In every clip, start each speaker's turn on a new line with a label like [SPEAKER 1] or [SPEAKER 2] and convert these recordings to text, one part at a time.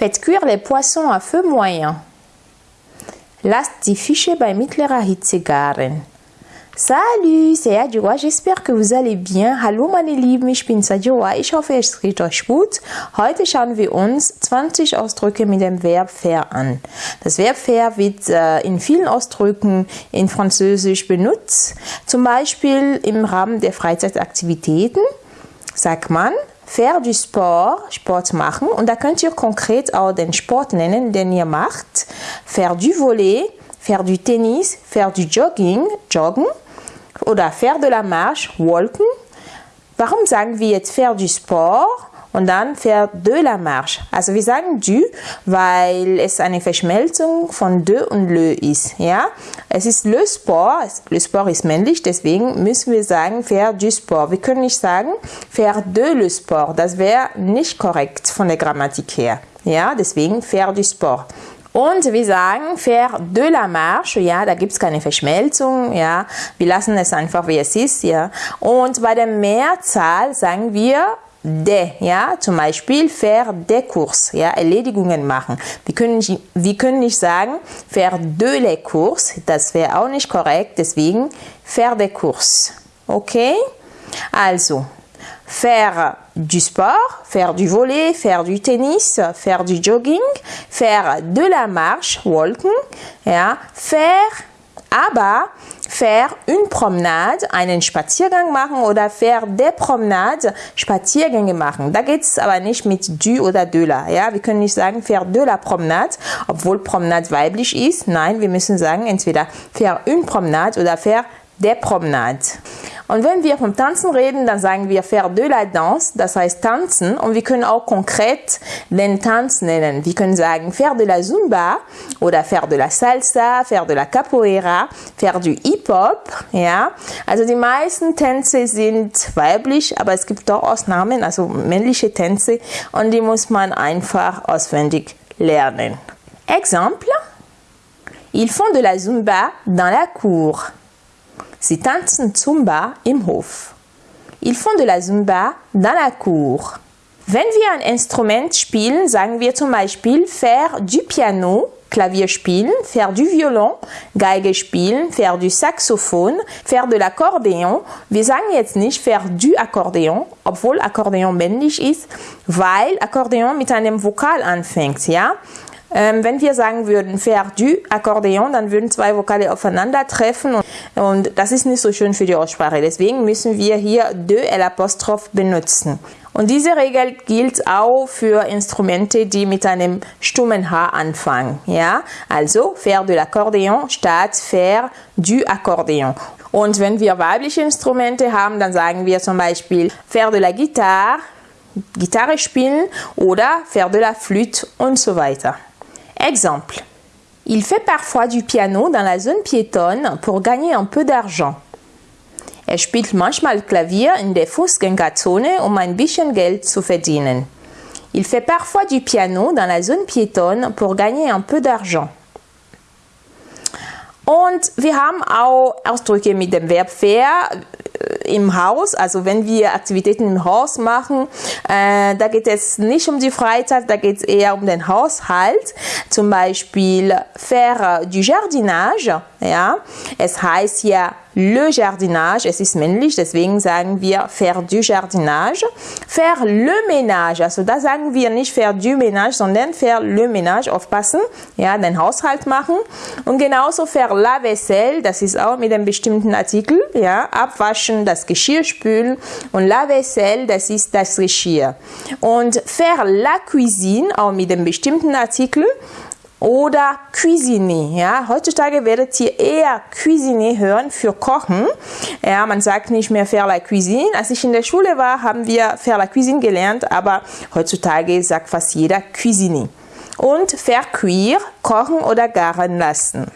[SPEAKER 1] Faites cuire les poissons à feu moyen. Lasst die Fische bei mittlerer Hitze garen. Salut, c'est Adjoa, j'espère que vous allez bien. Hallo meine Lieben, ich bin Sadjoa, ich hoffe es geht euch gut. Heute schauen wir uns 20 Ausdrücke mit dem Verb faire an. Das Verb faire wird äh, in vielen Ausdrücken in Französisch benutzt, zum Beispiel im Rahmen der Freizeitaktivitäten sagt man faire du sport, Sport machen und da könnt ihr konkret auch den Sport nennen, den ihr macht. Faire du volet, faire du tennis, faire du jogging, joggen oder faire de la marche, walken. Warum sagen wir jetzt faire du sport und dann faire de la marche? Also wir sagen du, weil es eine Verschmelzung von de und le ist. Ja, es ist le sport. Le sport ist männlich, deswegen müssen wir sagen faire du sport. Wir können nicht sagen faire de le sport. Das wäre nicht korrekt von der Grammatik her. Ja, deswegen faire du sport. Und wir sagen faire de la marche, ja, da gibt's keine Verschmelzung, ja, wir lassen es einfach wie es ist, ja. Und bei der Mehrzahl sagen wir de, ja, zum Beispiel faire des courses, ja, Erledigungen machen. Wir können, nicht, wir können nicht sagen faire de les courses, das wäre auch nicht korrekt, deswegen faire des courses, okay? Also, faire du sport, faire du volet, faire du tennis, faire du jogging, faire de la marche, walking, ja, faire, aber faire une promenade, einen Spaziergang machen oder faire des promenades, Spaziergänge machen. Da geht es aber nicht mit du oder de la. Ja? Wir können nicht sagen faire de la promenade, obwohl Promenade weiblich ist. Nein, wir müssen sagen entweder faire une promenade oder faire des promenades. Und wenn wir vom Tanzen reden, dann sagen wir faire de la danse, das heißt tanzen. Und wir können auch konkret den Tanz nennen. Wir können sagen faire de la zumba oder faire de la salsa, faire de la capoeira, faire du Hip-Hop. Ja, also die meisten Tänze sind weiblich, aber es gibt auch Ausnahmen, also männliche Tänze. Und die muss man einfach auswendig lernen. Exemple. Ils font de la zumba dans la cour. Sie tanzen Zumba im Hof. Ils font de la Zumba dans la cour. Wenn wir ein Instrument spielen, sagen wir zum Beispiel faire du piano, Klavier spielen, faire du violon, Geige spielen, faire du Saxophon, faire de l'accordéon. Wir sagen jetzt nicht faire du Akkordeon, obwohl Akkordeon männlich ist, weil Akkordeon mit einem Vokal anfängt, ja? Ähm, wenn wir sagen würden faire du Akkordeon, dann würden zwei Vokale aufeinandertreffen und, und das ist nicht so schön für die Aussprache. Deswegen müssen wir hier de L' benutzen. Und diese Regel gilt auch für Instrumente, die mit einem stummen H anfangen. Ja, also faire de l'accordéon statt faire du Akkordeon. Und wenn wir weibliche Instrumente haben, dann sagen wir zum Beispiel faire de la guitare, Gitarre spielen oder faire de la flûte und so weiter. Exemple. Il fait parfois du piano dans la zone piétonne pour gagner un peu d'argent. Er spielt manchmal Klavier in der Fußgängerzone, um ein bisschen Geld zu verdienen. Il fait parfois du piano dans la zone piétonne pour gagner un peu d'argent. Und wir haben auch Ausdrücke mit dem Verb faire im Haus, also wenn wir Aktivitäten im Haus machen, äh, da geht es nicht um die Freizeit, da geht es eher um den Haushalt. Zum Beispiel faire du jardinage, ja. Es heißt ja le jardinage, es ist männlich, deswegen sagen wir faire du jardinage. Faire le ménage, also da sagen wir nicht faire du ménage, sondern faire le ménage, aufpassen, ja, den Haushalt machen. Und genauso faire la vaisselle, das ist auch mit einem bestimmten Artikel, ja, abwaschen, das Geschirr spülen. Und la vaisselle, das ist das Geschirr. Und faire la cuisine, auch mit einem bestimmten Artikel, oder Cuisine. Ja, heutzutage werdet ihr eher Cuisine hören für Kochen. Ja, man sagt nicht mehr faire la cuisine. Als ich in der Schule war, haben wir faire la cuisine gelernt, aber heutzutage sagt fast jeder Cuisine. Und faire cuire, kochen oder garen lassen.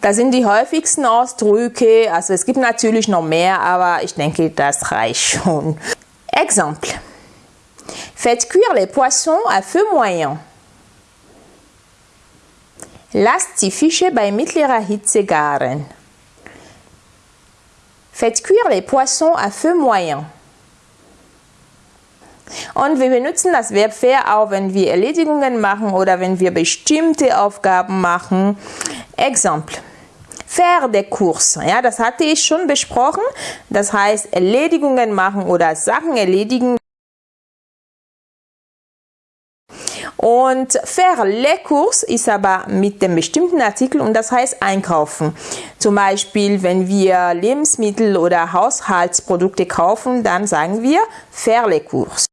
[SPEAKER 1] Das sind die häufigsten Ausdrücke. Also es gibt natürlich noch mehr, aber ich denke, das reicht schon. Exemple. Faites cuire les poissons à feu moyen. Lasst die Fische bei mittlerer Hitze garen. Faites cuire les poissons à feu moyen. Und wir benutzen das Verb faire auch, wenn wir Erledigungen machen oder wenn wir bestimmte Aufgaben machen. Exempel. Faire der Kurs. Ja, das hatte ich schon besprochen. Das heißt, Erledigungen machen oder Sachen erledigen. Und faire le Kurs ist aber mit dem bestimmten Artikel und das heißt einkaufen. Zum Beispiel, wenn wir Lebensmittel oder Haushaltsprodukte kaufen, dann sagen wir faire le Kurs.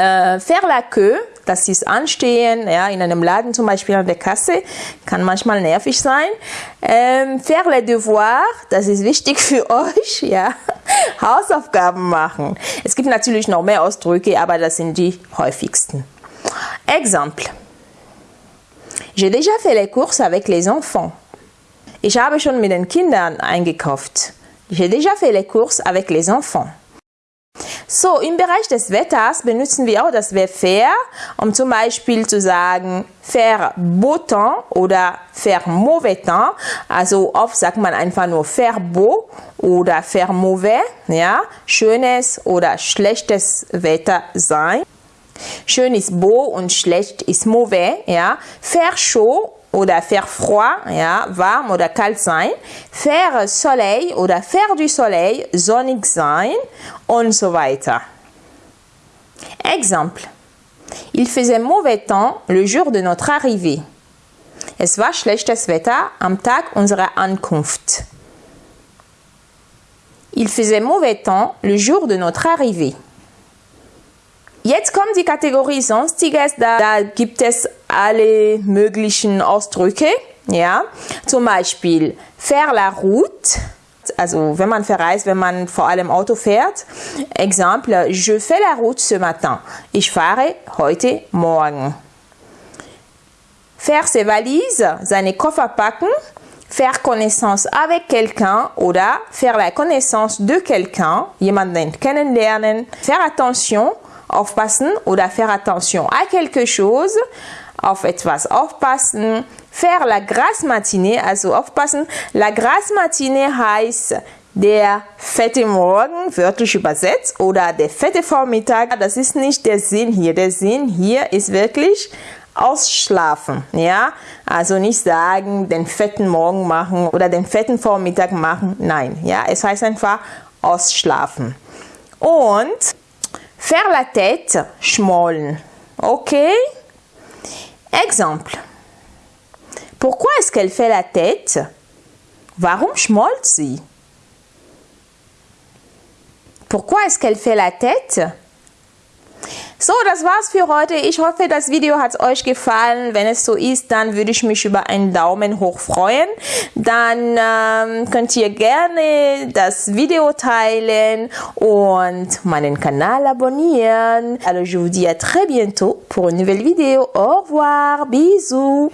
[SPEAKER 1] Äh, faire la queue, das ist Anstehen, ja, in einem Laden zum Beispiel an der Kasse, kann manchmal nervig sein. Ähm, faire les devoirs, das ist wichtig für euch, ja, Hausaufgaben machen. Es gibt natürlich noch mehr Ausdrücke, aber das sind die häufigsten. Exemple. J'ai déjà fait les courses avec les enfants. Ich habe schon mit den Kindern eingekauft. J'ai déjà fait les courses avec les enfants. So, im Bereich des Wetters benutzen wir auch das Verb faire, um zum Beispiel zu sagen faire beau temps oder faire mauvais temps. Also oft sagt man einfach nur faire beau oder faire mauvais, ja, schönes oder schlechtes Wetter sein. Schön ist beau und schlecht ist mauvais, ja. Faire chaud oder faire froid, ja, warm oder kalt sein, faire soleil oder faire du soleil, sonnig sein und so weiter. Exemple. Il faisait mauvais temps le jour de notre arrivée. Es war schlechtes Wetter am Tag unserer Ankunft. Il faisait mauvais temps le jour de notre arrivée. Jetzt kommt die Kategorie Sonstiges, da, da gibt es alle möglichen Ausdrücke, ja, zum Beispiel faire la route, also wenn man verreist, wenn man vor allem Auto fährt. Exemple, je fais la route ce matin. Ich fahre heute Morgen. Faire ses valises, seine Koffer packen. Faire connaissance avec quelqu'un oder faire la connaissance de quelqu'un, jemanden kennenlernen. Faire attention, aufpassen oder faire attention à quelque chose, auf etwas aufpassen. Faire la grasse matinée, also aufpassen. La grasse matinée heißt der fette Morgen, wörtlich übersetzt, oder der fette Vormittag. Das ist nicht der Sinn hier. Der Sinn hier ist wirklich ausschlafen, ja? Also nicht sagen, den fetten Morgen machen oder den fetten Vormittag machen. Nein, ja? Es heißt einfach ausschlafen. Und Faire la tête, schmollen. Ok Exemple. Pourquoi est-ce qu'elle fait la tête? Warum schmollt sie? Pourquoi est-ce qu'elle fait la tête? So, das war's für heute. Ich hoffe, das Video hat euch gefallen. Wenn es so ist, dann würde ich mich über einen Daumen hoch freuen. Dann ähm, könnt ihr gerne das Video teilen und meinen Kanal abonnieren. Alors, je vous dis à très bientôt pour une nouvelle vidéo. Au revoir, bisous.